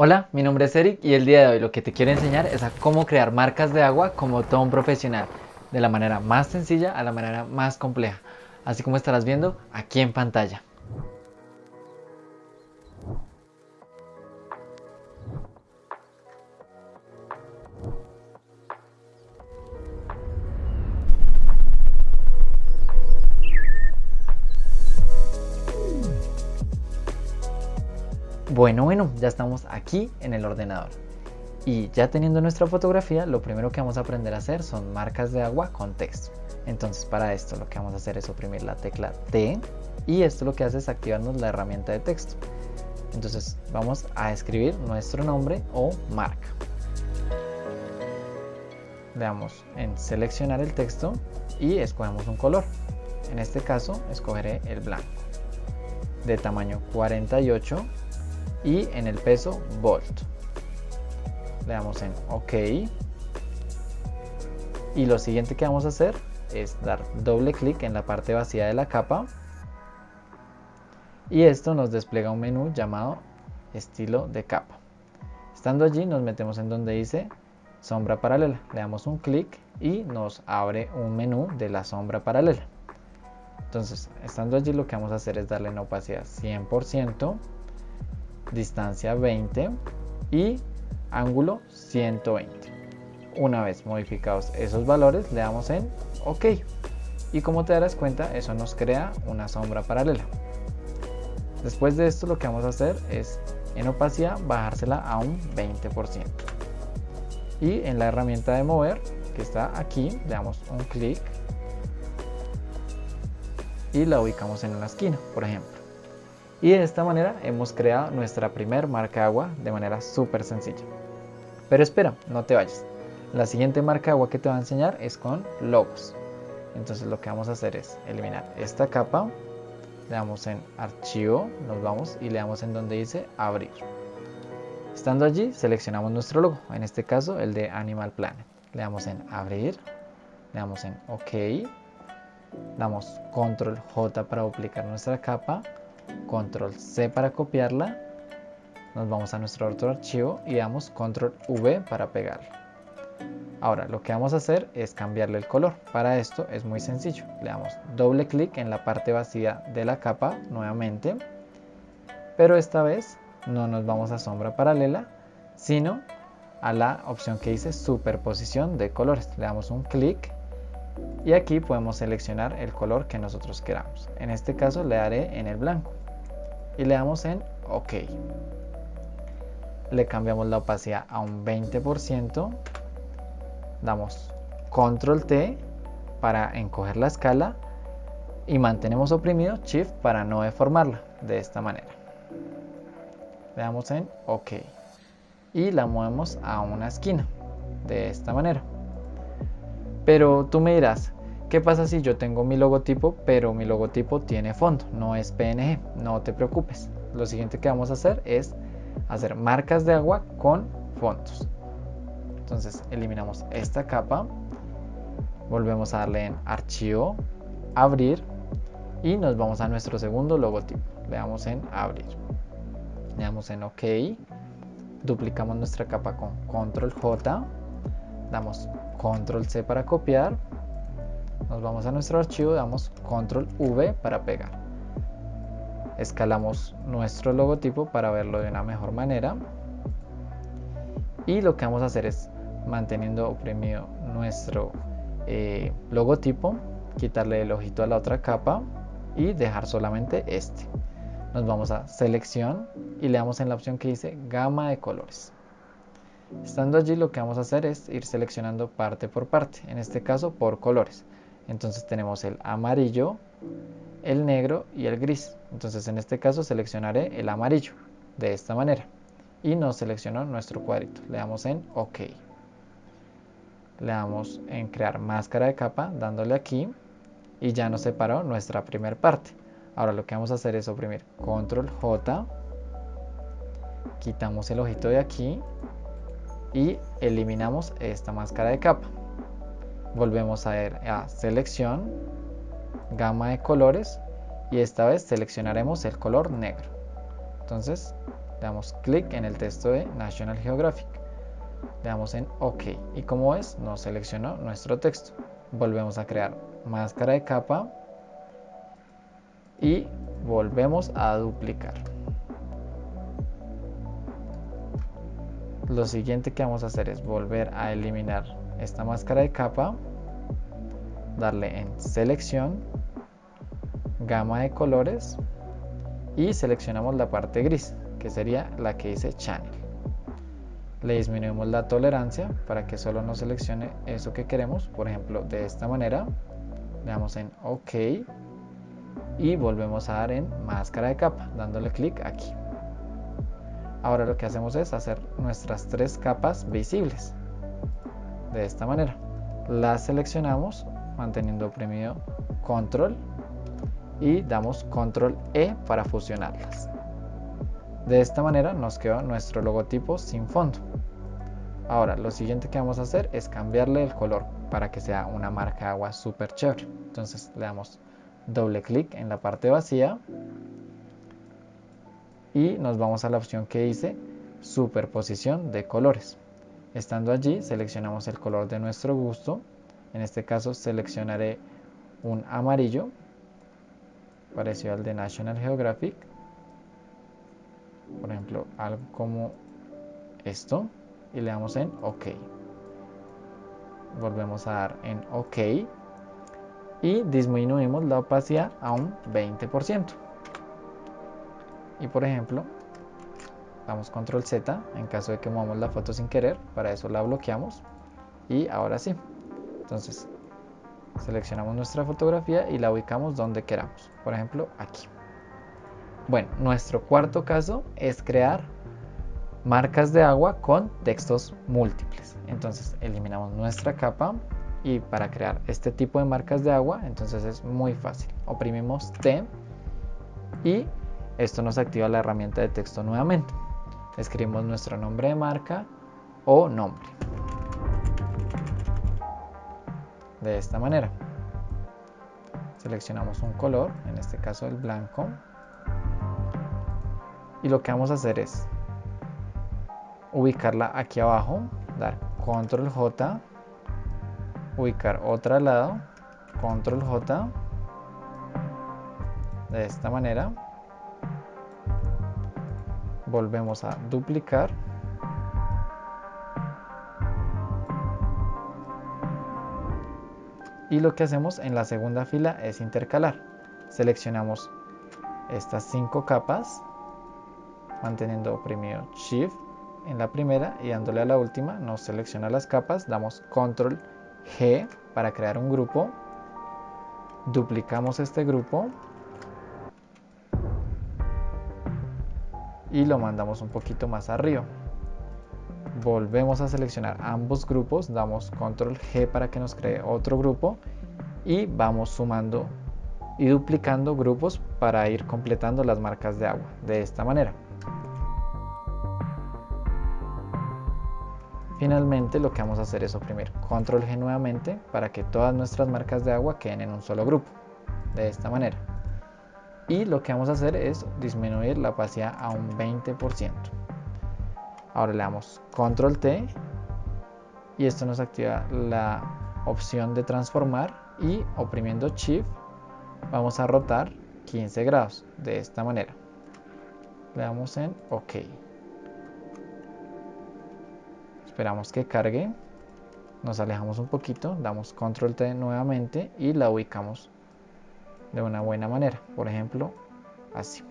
Hola, mi nombre es Eric y el día de hoy lo que te quiero enseñar es a cómo crear marcas de agua como todo profesional, de la manera más sencilla a la manera más compleja, así como estarás viendo aquí en pantalla. Bueno, bueno, ya estamos aquí en el ordenador. Y ya teniendo nuestra fotografía, lo primero que vamos a aprender a hacer son marcas de agua con texto. Entonces para esto lo que vamos a hacer es oprimir la tecla T y esto lo que hace es activarnos la herramienta de texto. Entonces vamos a escribir nuestro nombre o marca. Le damos en seleccionar el texto y escogemos un color. En este caso escogeré el blanco de tamaño 48 y en el peso volt. Le damos en OK. Y lo siguiente que vamos a hacer es dar doble clic en la parte vacía de la capa. Y esto nos despliega un menú llamado estilo de capa. Estando allí nos metemos en donde dice sombra paralela. Le damos un clic y nos abre un menú de la sombra paralela. Entonces, estando allí lo que vamos a hacer es darle en opacidad 100% distancia 20 y ángulo 120. Una vez modificados esos valores le damos en OK y como te darás cuenta eso nos crea una sombra paralela. Después de esto lo que vamos a hacer es en opacidad bajársela a un 20% y en la herramienta de mover que está aquí le damos un clic y la ubicamos en una esquina por ejemplo y de esta manera hemos creado nuestra primer marca agua de manera súper sencilla. Pero espera, no te vayas. La siguiente marca agua que te va a enseñar es con logos. Entonces lo que vamos a hacer es eliminar esta capa, le damos en archivo, nos vamos y le damos en donde dice abrir. Estando allí seleccionamos nuestro logo, en este caso el de Animal Planet. Le damos en abrir, le damos en OK, damos control J para duplicar nuestra capa, control C para copiarla, nos vamos a nuestro otro archivo y damos control V para pegarla. Ahora lo que vamos a hacer es cambiarle el color. Para esto es muy sencillo. Le damos doble clic en la parte vacía de la capa nuevamente. Pero esta vez no nos vamos a sombra paralela, sino a la opción que dice superposición de colores. Le damos un clic y aquí podemos seleccionar el color que nosotros queramos. En este caso le daré en el blanco y le damos en OK. Le cambiamos la opacidad a un 20%. Damos Control T para encoger la escala y mantenemos oprimido Shift para no deformarla de esta manera. Le damos en OK y la movemos a una esquina de esta manera. Pero tú me dirás, ¿Qué pasa si yo tengo mi logotipo, pero mi logotipo tiene fondo, no es PNG? No te preocupes. Lo siguiente que vamos a hacer es hacer marcas de agua con fondos. Entonces eliminamos esta capa, volvemos a darle en archivo, abrir y nos vamos a nuestro segundo logotipo. Le damos en abrir. Le damos en OK. Duplicamos nuestra capa con control J. Damos control C para copiar nos vamos a nuestro archivo, damos control V para pegar. Escalamos nuestro logotipo para verlo de una mejor manera. Y lo que vamos a hacer es, manteniendo oprimido nuestro eh, logotipo, quitarle el ojito a la otra capa y dejar solamente este. Nos vamos a selección y le damos en la opción que dice gama de colores. Estando allí lo que vamos a hacer es ir seleccionando parte por parte, en este caso por colores. Entonces tenemos el amarillo, el negro y el gris. Entonces en este caso seleccionaré el amarillo de esta manera. Y nos seleccionó nuestro cuadrito. Le damos en OK. Le damos en crear máscara de capa dándole aquí y ya nos separó nuestra primera parte. Ahora lo que vamos a hacer es oprimir control J, quitamos el ojito de aquí y eliminamos esta máscara de capa volvemos a ir a selección, gama de colores y esta vez seleccionaremos el color negro. Entonces damos clic en el texto de National Geographic. Le damos en OK y como ves nos seleccionó nuestro texto. Volvemos a crear máscara de capa y volvemos a duplicar. Lo siguiente que vamos a hacer es volver a eliminar esta máscara de capa, darle en selección, gama de colores y seleccionamos la parte gris que sería la que dice channel. Le disminuimos la tolerancia para que solo nos seleccione eso que queremos por ejemplo de esta manera. Le damos en ok y volvemos a dar en máscara de capa dándole clic aquí ahora lo que hacemos es hacer nuestras tres capas visibles de esta manera las seleccionamos manteniendo oprimido control y damos control E para fusionarlas. De esta manera nos queda nuestro logotipo sin fondo. Ahora lo siguiente que vamos a hacer es cambiarle el color para que sea una marca agua super chévere. Entonces le damos doble clic en la parte vacía y nos vamos a la opción que dice superposición de colores. Estando allí seleccionamos el color de nuestro gusto. En este caso seleccionaré un amarillo parecido al de National Geographic por ejemplo algo como esto y le damos en OK volvemos a dar en OK y disminuimos la opacidad a un 20% y por ejemplo damos control Z en caso de que movamos la foto sin querer para eso la bloqueamos y ahora sí entonces seleccionamos nuestra fotografía y la ubicamos donde queramos, por ejemplo aquí. Bueno, nuestro cuarto caso es crear marcas de agua con textos múltiples. Entonces eliminamos nuestra capa y para crear este tipo de marcas de agua, entonces es muy fácil. Oprimimos T y esto nos activa la herramienta de texto nuevamente. Escribimos nuestro nombre de marca o nombre. de esta manera. Seleccionamos un color, en este caso el blanco. Y lo que vamos a hacer es ubicarla aquí abajo, dar control J, ubicar otra al lado, control J, de esta manera. Volvemos a duplicar. Y lo que hacemos en la segunda fila es intercalar. Seleccionamos estas cinco capas manteniendo oprimido shift en la primera y dándole a la última nos selecciona las capas damos control G para crear un grupo duplicamos este grupo y lo mandamos un poquito más arriba volvemos a seleccionar ambos grupos, damos control G para que nos cree otro grupo y vamos sumando y duplicando grupos para ir completando las marcas de agua de esta manera. Finalmente lo que vamos a hacer es oprimir control G nuevamente para que todas nuestras marcas de agua queden en un solo grupo, de esta manera. Y lo que vamos a hacer es disminuir la opacidad a un 20%. Ahora le damos control T y esto nos activa la opción de transformar y oprimiendo shift vamos a rotar 15 grados de esta manera. Le damos en OK. Esperamos que cargue. Nos alejamos un poquito, damos control T nuevamente y la ubicamos de una buena manera. Por ejemplo, así.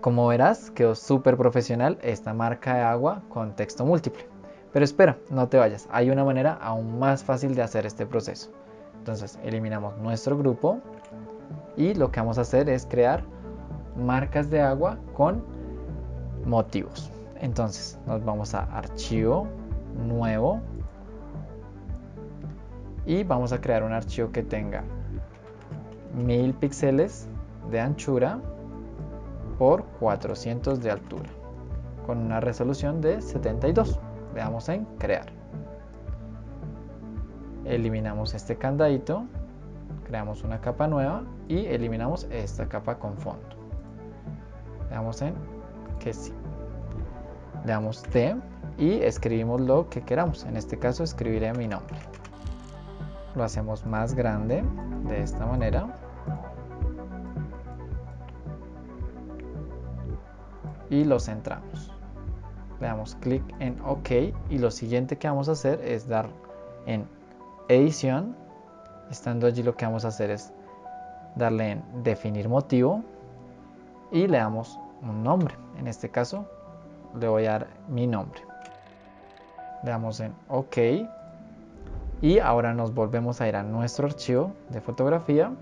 Como verás, quedó súper profesional esta marca de agua con texto múltiple. Pero espera, no te vayas, hay una manera aún más fácil de hacer este proceso. Entonces eliminamos nuestro grupo y lo que vamos a hacer es crear marcas de agua con motivos. Entonces nos vamos a archivo, nuevo y vamos a crear un archivo que tenga 1000 píxeles de anchura por 400 de altura con una resolución de 72 le damos en crear eliminamos este candadito creamos una capa nueva y eliminamos esta capa con fondo le damos en que sí. Le damos T y escribimos lo que queramos. En este caso escribiré mi nombre. Lo hacemos más grande de esta manera. Y lo centramos. Le damos clic en OK y lo siguiente que vamos a hacer es dar en edición. Estando allí lo que vamos a hacer es darle en definir motivo y le damos un nombre. En este caso le voy a dar mi nombre. Le damos en OK y ahora nos volvemos a ir a nuestro archivo de fotografía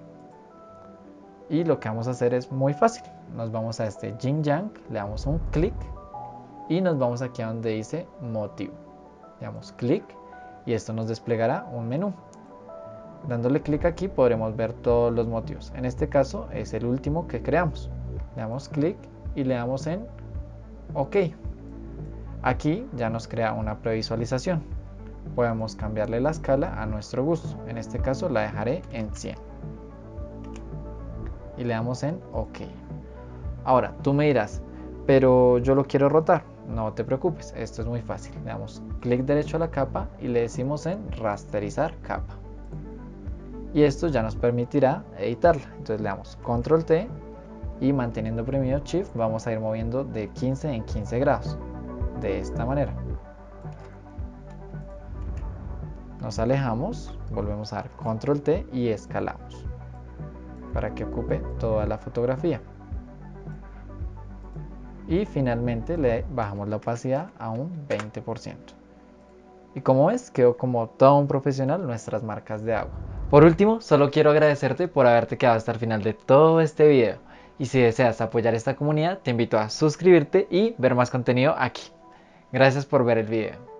y lo que vamos a hacer es muy fácil. Nos vamos a este Yang, le damos un clic y nos vamos aquí a donde dice motivo. Le damos clic y esto nos desplegará un menú. Dándole clic aquí podremos ver todos los motivos. En este caso es el último que creamos. Le damos clic y le damos en OK. Aquí ya nos crea una previsualización. Podemos cambiarle la escala a nuestro gusto. En este caso la dejaré en 100. Y le damos en OK. Ahora, tú me dirás, pero yo lo quiero rotar. No te preocupes, esto es muy fácil. Le damos clic derecho a la capa y le decimos en rasterizar capa. Y esto ya nos permitirá editarla. Entonces le damos control T y manteniendo oprimido shift vamos a ir moviendo de 15 en 15 grados de esta manera nos alejamos volvemos a dar control T y escalamos para que ocupe toda la fotografía y finalmente le bajamos la opacidad a un 20% y como ves quedó como todo un profesional nuestras marcas de agua por último solo quiero agradecerte por haberte quedado hasta el final de todo este video y si deseas apoyar esta comunidad, te invito a suscribirte y ver más contenido aquí. Gracias por ver el video.